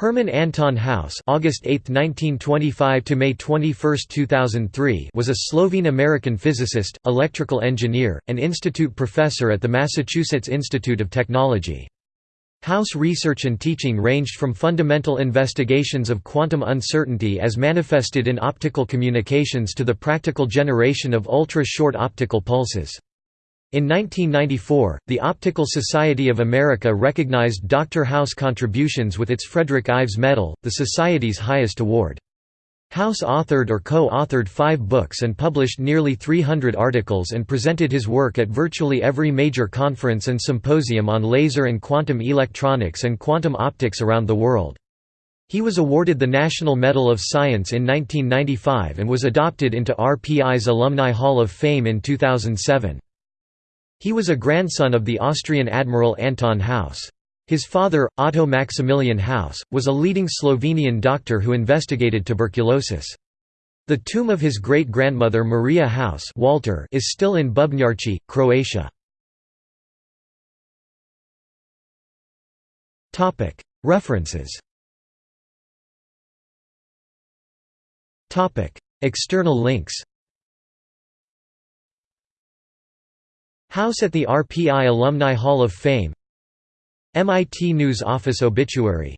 Hermann Anton Haus August 8, 1925 to May 21, 2003 was a Slovene-American physicist, electrical engineer, and institute professor at the Massachusetts Institute of Technology. Haus research and teaching ranged from fundamental investigations of quantum uncertainty as manifested in optical communications to the practical generation of ultra-short optical pulses. In 1994, the Optical Society of America recognized Dr. Haus' contributions with its Frederick Ives Medal, the Society's highest award. Haus authored or co-authored five books and published nearly 300 articles and presented his work at virtually every major conference and symposium on laser and quantum electronics and quantum optics around the world. He was awarded the National Medal of Science in 1995 and was adopted into RPI's Alumni Hall of Fame in 2007. He was a grandson of the Austrian Admiral Anton Haus. His father, Otto Maximilian Haus, was a leading Slovenian doctor who investigated tuberculosis. The tomb of his great-grandmother Maria Haus Walter is still in Bubnjarci, Croatia. References External links Haus at the RPI Alumni Hall of Fame. MIT News Office obituary.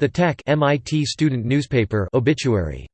The Tech MIT student newspaper obituary